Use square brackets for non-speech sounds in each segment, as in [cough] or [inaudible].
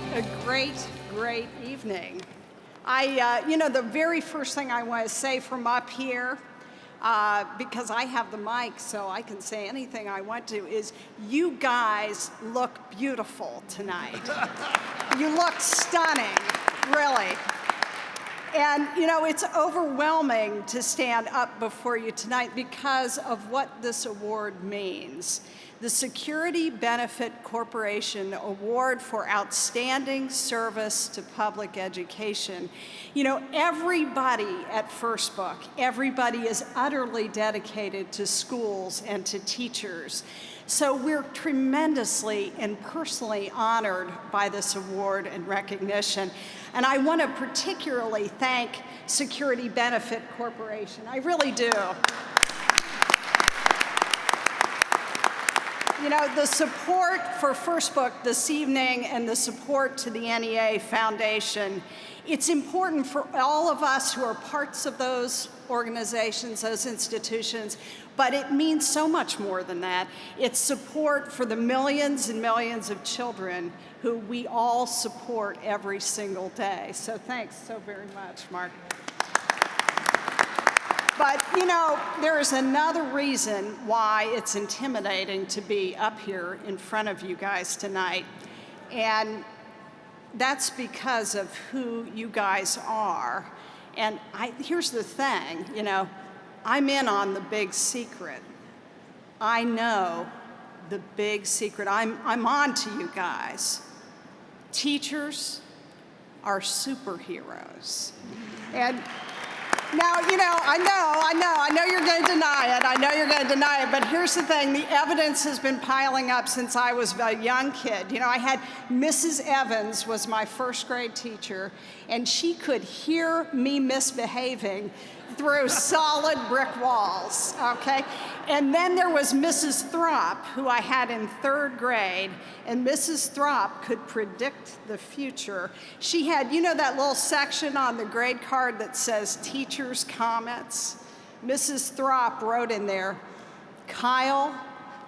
what a great, great evening. I, uh, you know, the very first thing I want to say from up here, uh, because I have the mic so I can say anything I want to, is you guys look beautiful tonight. you look stunning, really. And, you know, it's overwhelming to stand up before you tonight because of what this award means the Security Benefit Corporation Award for Outstanding Service to Public Education. You know, everybody at First Book, everybody is utterly dedicated to schools and to teachers. So we're tremendously and personally honored by this award and recognition. And I want to particularly thank Security Benefit Corporation. I really do. You know, the support for First Book this evening and the support to the NEA Foundation, it's important for all of us who are parts of those organizations, those institutions, but it means so much more than that. It's support for the millions and millions of children who we all support every single day. So thanks so very much, Mark. But, you know, there is another reason why it's intimidating to be up here in front of you guys tonight. And that's because of who you guys are. And I, here's the thing, you know, I'm in on the big secret. I know the big secret. I'm, I'm on to you guys. Teachers are superheroes. And now, you know, I know, I know, I know you're going to deny it. I know you're going to deny it. But here's the thing the evidence has been piling up since I was a young kid. You know, I had Mrs. Evans was my first grade teacher, and she could hear me misbehaving through solid brick walls, okay? And then there was Mrs. Throp, who I had in third grade, and Mrs. Throp could predict the future. She had, you know that little section on the grade card that says teacher's comments? Mrs. Throp wrote in there, Kyle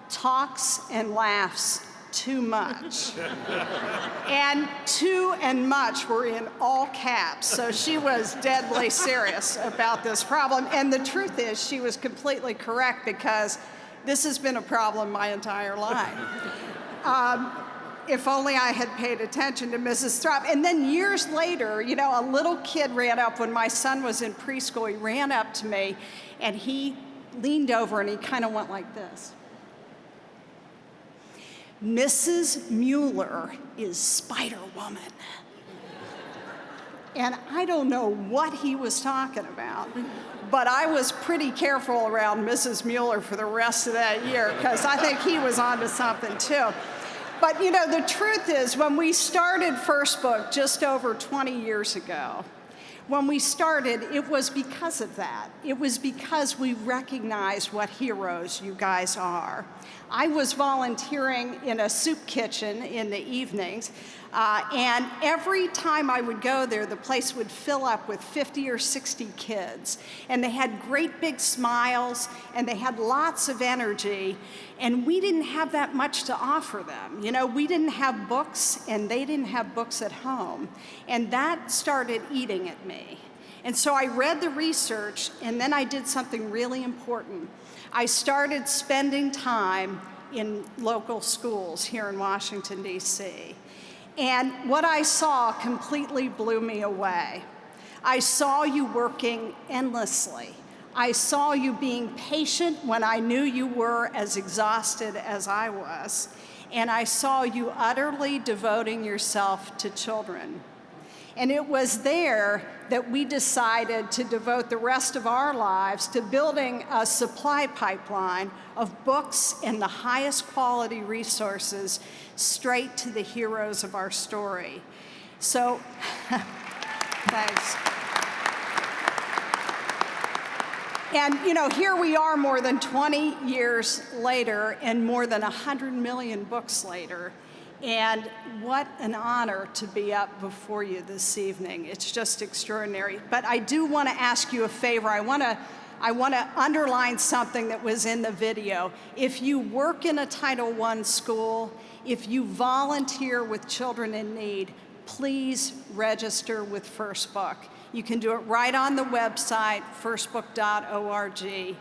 talks and laughs too much. and too and much were in all caps, so she was deadly serious about this problem. And the truth is, she was completely correct because this has been a problem my entire life. Um, if only I had paid attention to Mrs. Throp. And then years later, you know, a little kid ran up when my son was in preschool. He ran up to me and he leaned over and he kind of went like this. Mrs. Mueller is Spider Woman. And I don't know what he was talking about, but I was pretty careful around Mrs. Mueller for the rest of that year because I think he was onto something too. But you know, the truth is, when we started First Book just over 20 years ago, when we started, it was because of that. It was because we recognized what heroes you guys are. I was volunteering in a soup kitchen in the evenings, uh, and every time I would go there, the place would fill up with 50 or 60 kids. And they had great big smiles, and they had lots of energy, and we didn't have that much to offer them. You know, we didn't have books, and they didn't have books at home. And that started eating at me. And so I read the research, and then I did something really important. I started spending time in local schools here in Washington, D.C. And what I saw completely blew me away. I saw you working endlessly. I saw you being patient when I knew you were as exhausted as I was. And I saw you utterly devoting yourself to children. And it was there that we decided to devote the rest of our lives to building a supply pipeline of books and the highest quality resources straight to the heroes of our story. So, [laughs] thanks. And you know, here we are more than 20 years later and more than 100 million books later. And what an honor to be up before you this evening. It's just extraordinary. But I do want to ask you a favor. I want to I want to underline something that was in the video. If you work in a Title I school, if you volunteer with children in need, please register with First Book. You can do it right on the website, firstbook.org.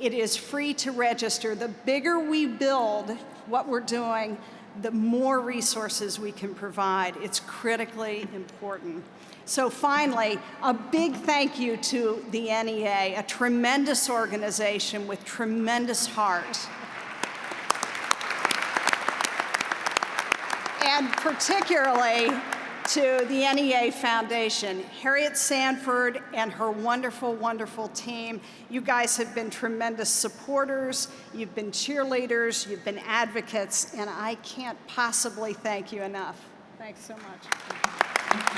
It is free to register. The bigger we build what we're doing, the more resources we can provide. It's critically important. So finally, a big thank you to the NEA, a tremendous organization with tremendous heart. And particularly to the NEA Foundation, Harriet Sanford and her wonderful, wonderful team. You guys have been tremendous supporters, you've been cheerleaders, you've been advocates, and I can't possibly thank you enough. Thanks so much.